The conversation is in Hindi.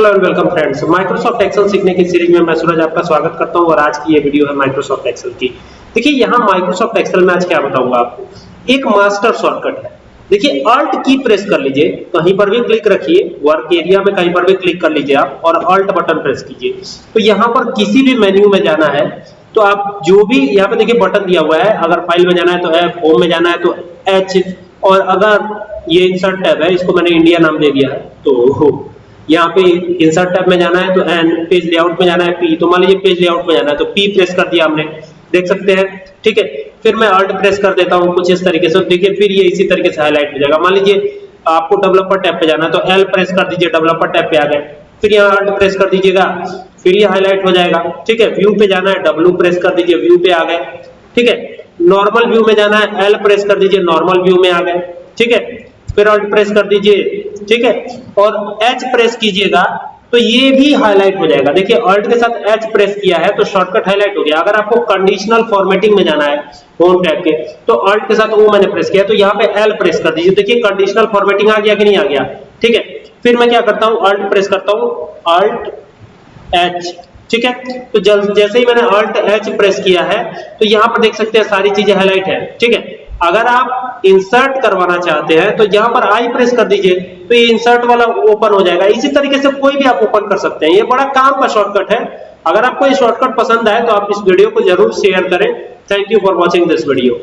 Hello and welcome friends Microsoft Excel सीखने की सीरीज़ में मैं सूरज आपका स्वागत करता हूँ और आज की ये वीडियो है माइक्रोसॉफ्ट एक्सेल की। देखिए, यहाँ माइक्रोसॉफ्ट एक्सेल में आज क्या बताऊँगा आपको? एक मास्टर शॉर्टकट है। देखिए अल्ट की प्रेस कर लीजिए, कहीं पर भी क्लिक रखिए वर्क एरिया में कहीं पर भी क्लिक कर लीजिए आप और अल्ट बटन प्रेस कीजिए। तो यहाँ पर किसी भी मेन्यू में जाना है तो आप जो भी यहाँ पे देखिए बटन दिया हुआ है, अगर फ़ाइल में जाना है तो एफ़ होम में जाना है तो एच और अगर ये इंसर्ट टैब है, इसको मैंने इंडिया नाम दे दिया है तो यहाँ पे इंसर्ट टैब में जाना है तो एन पेज लेआउट में जाना है पी तो मान लीजिए पेज लेआउट में जाना है तो पी प्रेस कर दिया हमने। देख सकते हैं। ठीक है? फिर मैं अल्ट प्रेस कर देता हूँ कुछ इस तरीके से। देखिए, फिर ये इसी तरीके से हाईलाइट हो जाएगा। मान लीजिए आपको डेवलपर टैब पे जाना है तो एल प्रेस कर दीजिए डेवलपर टैब पे आ गए। फिर यहाँ अल्ट प्रेस कर दीजिएगा, फिर ये हाईलाइट हो जाएगा। ठीक है? व्यू पे जाना है डब्ल्यू प्रेस कर दीजिए व्यू पे आ गए। ठीक है? नॉर्मल व्यू में जाना है एल प्रेस कर दीजिए नॉर्मल व्यू में आ गए। ठीक है? फिर अल्ट प्रेस कर दीजिए ठीक है? और एच प्रेस कीजिएगा तो ये भी हाईलाइट हो जाएगा। देखिए अल्ट के साथ एच प्रेस किया है तो शॉर्टकट हाईलाइट हो गया। अगर आपको कंडीशनल फॉर्मेटिंग में जाना है होम टैब के तो अल्ट के साथ वो मैंने प्रेस किया तो यहाँ पे एल प्रेस कर दीजिए। देखिए कंडीशनल फॉर्मेटिंग आ गया कि नहीं आ गया? ठीक है? फिर मैं क्या करता हूँ? अल्ट प्रेस करता हूँ। अल्ट एच ठीक है? तो जैसे ही मैंने अल्ट एच प्रेस किया है तो यहाँ पर देख सकते हैं सारी चीज़ें हाईलाइट है। ठीक है? अगर आप इंसर्ट करवाना चाहते हैं तो यहाँ पर आई प्रेस कर दीजिए। तो ये इंसर्ट वाला ओपन हो जाएगा। इसी तरीके से कोई भी आप ओपन कर सकते हैं। ये बड़ा काम का शॉर्टकट है। अगर आपको ये शॉर्टकट पसंद आए तो आप इस वीडियो को ज़रूर शेयर करें। Thank you for watching this video